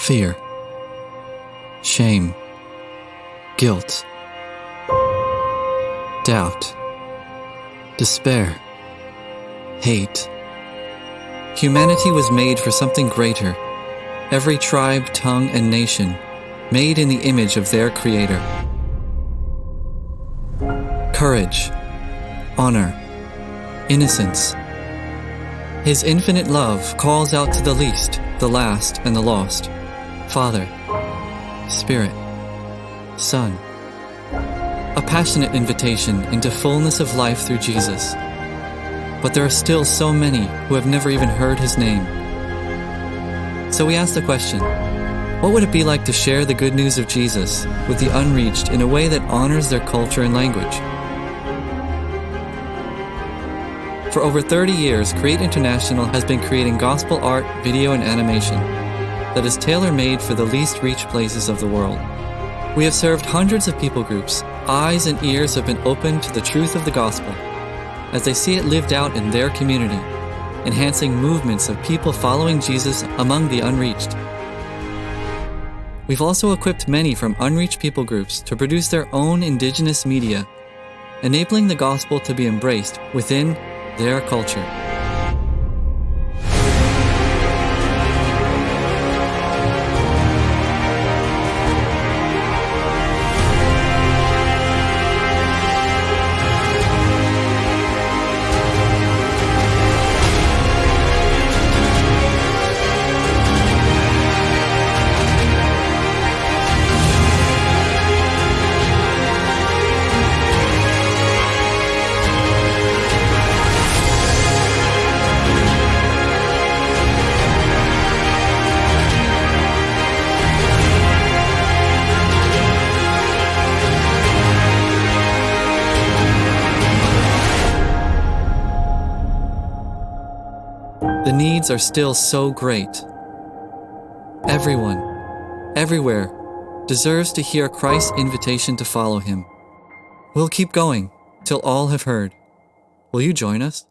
fear, shame, guilt, doubt, despair, hate. Humanity was made for something greater. Every tribe, tongue, and nation made in the image of their Creator. Courage, honor, innocence. His infinite love calls out to the least, the last, and the lost. Father, Spirit, Son. A passionate invitation into fullness of life through Jesus. But there are still so many who have never even heard his name. So we ask the question what would it be like to share the good news of Jesus with the unreached in a way that honors their culture and language? For over 30 years, Create International has been creating gospel art, video, and animation that is tailor made for the least reached places of the world. We have served hundreds of people groups. Eyes and ears have been opened to the truth of the gospel as they see it lived out in their community, enhancing movements of people following Jesus among the unreached. We've also equipped many from unreached people groups to produce their own indigenous media, enabling the gospel to be embraced within their culture. The needs are still so great. Everyone, everywhere, deserves to hear Christ's invitation to follow him. We'll keep going till all have heard. Will you join us?